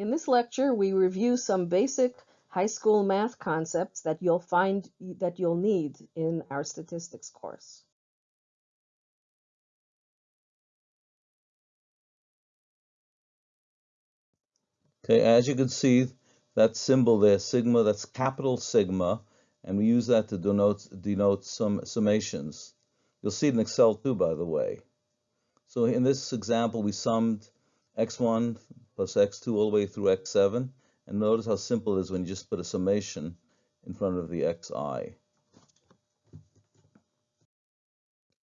In this lecture, we review some basic high school math concepts that you'll find that you'll need in our statistics course. Okay, as you can see, that symbol there, sigma, that's capital sigma, and we use that to denote, denote some summations. You'll see it in Excel too, by the way. So in this example, we summed x1 plus x2 all the way through x7, and notice how simple it is when you just put a summation in front of the xi.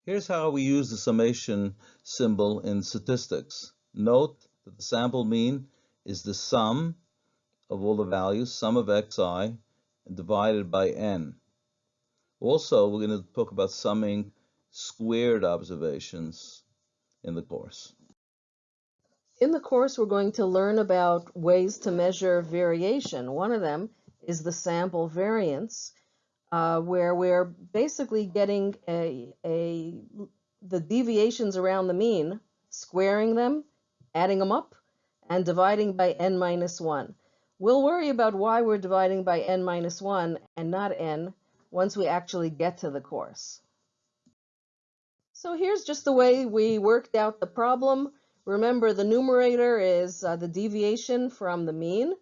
Here's how we use the summation symbol in statistics. Note that the sample mean is the sum of all the values, sum of xi, divided by n. Also, we're going to talk about summing squared observations in the course. In the course, we're going to learn about ways to measure variation. One of them is the sample variance, uh, where we're basically getting a, a, the deviations around the mean, squaring them, adding them up, and dividing by n minus 1. We'll worry about why we're dividing by n minus 1 and not n once we actually get to the course. So here's just the way we worked out the problem. Remember, the numerator is uh, the deviation from the mean,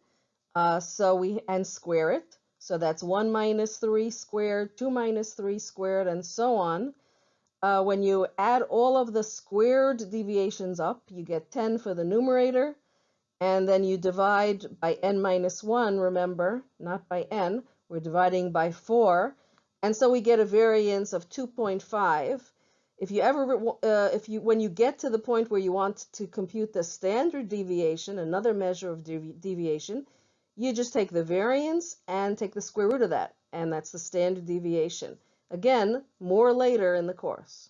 uh, so we and square it. So that's 1 minus 3 squared, 2 minus 3 squared, and so on. Uh, when you add all of the squared deviations up, you get 10 for the numerator, and then you divide by n minus 1, remember, not by n, we're dividing by 4, and so we get a variance of 2.5. If you ever, uh, if you, when you get to the point where you want to compute the standard deviation, another measure of devi deviation, you just take the variance and take the square root of that, and that's the standard deviation. Again, more later in the course.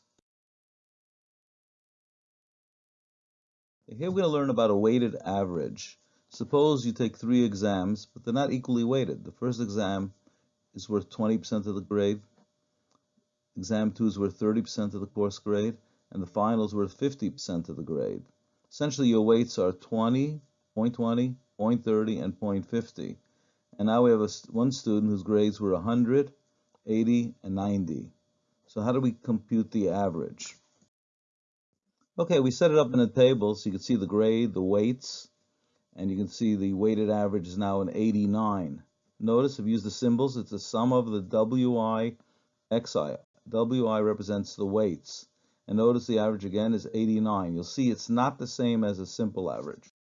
Here we're going to learn about a weighted average. Suppose you take three exams, but they're not equally weighted. The first exam is worth 20% of the grade, Exam 2 is worth 30% of the course grade, and the finals worth 50% of the grade. Essentially, your weights are 20, 0.20, 0.30, and 0.50. And now we have a, one student whose grades were 100, 80, and 90. So how do we compute the average? Okay, we set it up in a table so you can see the grade, the weights, and you can see the weighted average is now an 89. Notice I've used the symbols. It's the sum of the WI, XI. WI represents the weights. And notice the average again is 89. You'll see it's not the same as a simple average.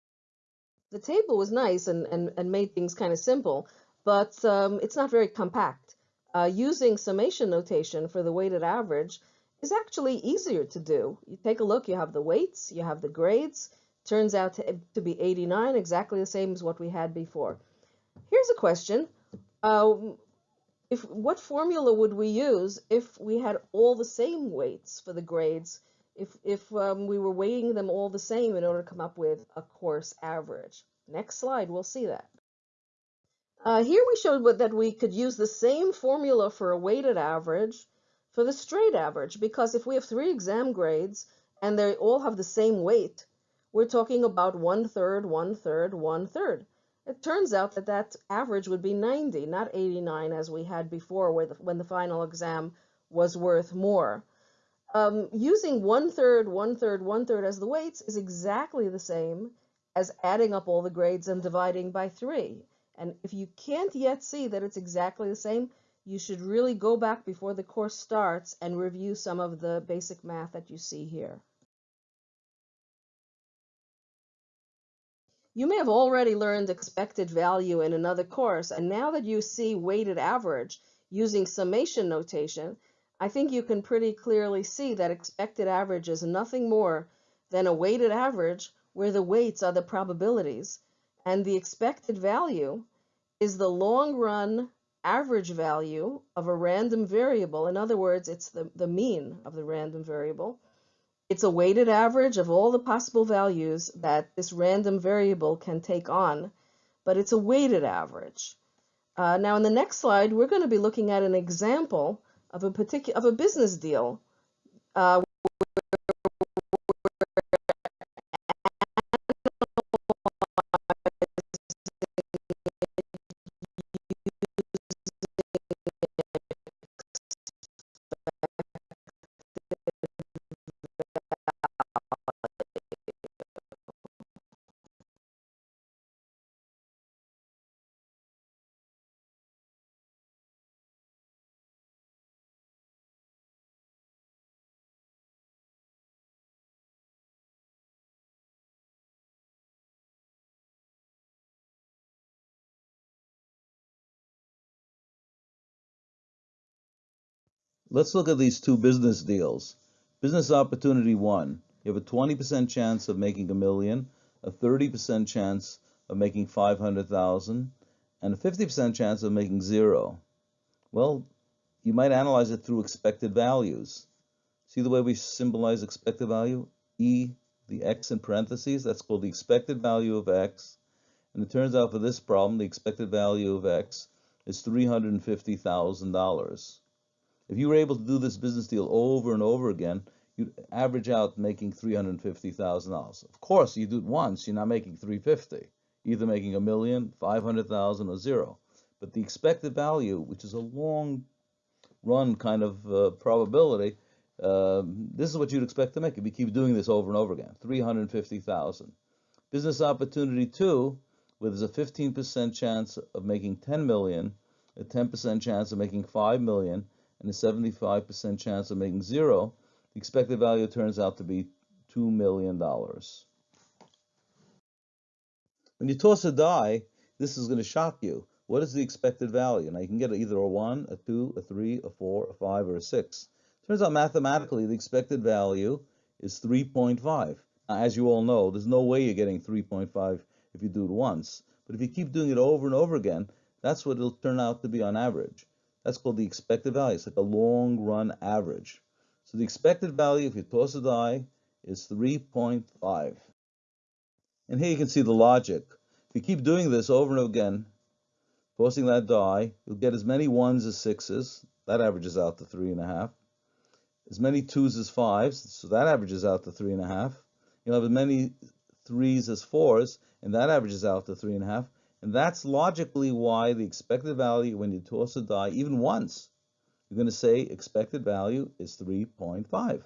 The table was nice and, and, and made things kind of simple, but um, it's not very compact. Uh, using summation notation for the weighted average is actually easier to do. You take a look, you have the weights, you have the grades. Turns out to, to be 89, exactly the same as what we had before. Here's a question. Uh, if what formula would we use if we had all the same weights for the grades? If if um, we were weighting them all the same in order to come up with a course average? Next slide we'll see that. Uh, here we showed that we could use the same formula for a weighted average for the straight average because if we have three exam grades and they all have the same weight we're talking about one third one third one third it turns out that that average would be 90, not 89 as we had before where the, when the final exam was worth more. Um, using one third, one third, one third as the weights is exactly the same as adding up all the grades and dividing by three. And if you can't yet see that it's exactly the same, you should really go back before the course starts and review some of the basic math that you see here. You may have already learned expected value in another course, and now that you see weighted average using summation notation, I think you can pretty clearly see that expected average is nothing more than a weighted average where the weights are the probabilities, and the expected value is the long run average value of a random variable. In other words, it's the, the mean of the random variable it's a weighted average of all the possible values that this random variable can take on, but it's a weighted average. Uh, now in the next slide, we're going to be looking at an example of a particular of a business deal uh, Let's look at these two business deals. Business opportunity one, you have a 20% chance of making a million, a 30% chance of making 500,000, and a 50% chance of making zero. Well, you might analyze it through expected values. See the way we symbolize expected value? E, the x in parentheses, that's called the expected value of x. And it turns out for this problem, the expected value of x is $350,000. If you were able to do this business deal over and over again, you'd average out making $350,000. Of course, you do it once, you're not making 350, either making a million, 500,000 or zero. But the expected value, which is a long run kind of uh, probability, uh, this is what you'd expect to make if you keep doing this over and over again, 350,000. Business opportunity two, where there's a 15% chance of making 10 million, a 10% chance of making 5 million, and a 75% chance of making zero, the expected value turns out to be $2 million. When you toss a die, this is going to shock you. What is the expected value? Now you can get either a 1, a 2, a 3, a 4, a 5, or a 6. Turns out mathematically the expected value is 3.5. Now, as you all know, there's no way you're getting 3.5 if you do it once. But if you keep doing it over and over again, that's what it'll turn out to be on average. That's called the expected value. It's like a long run average. So the expected value, if you toss a die, is 3.5. And here you can see the logic. If you keep doing this over and again, tossing that die, you'll get as many ones as sixes. That averages out to three and a half. As many twos as fives, so that averages out to three and a half. You'll have as many threes as fours, and that averages out to three and a half. And that's logically why the expected value when you toss a die, even once, you're going to say expected value is 3.5.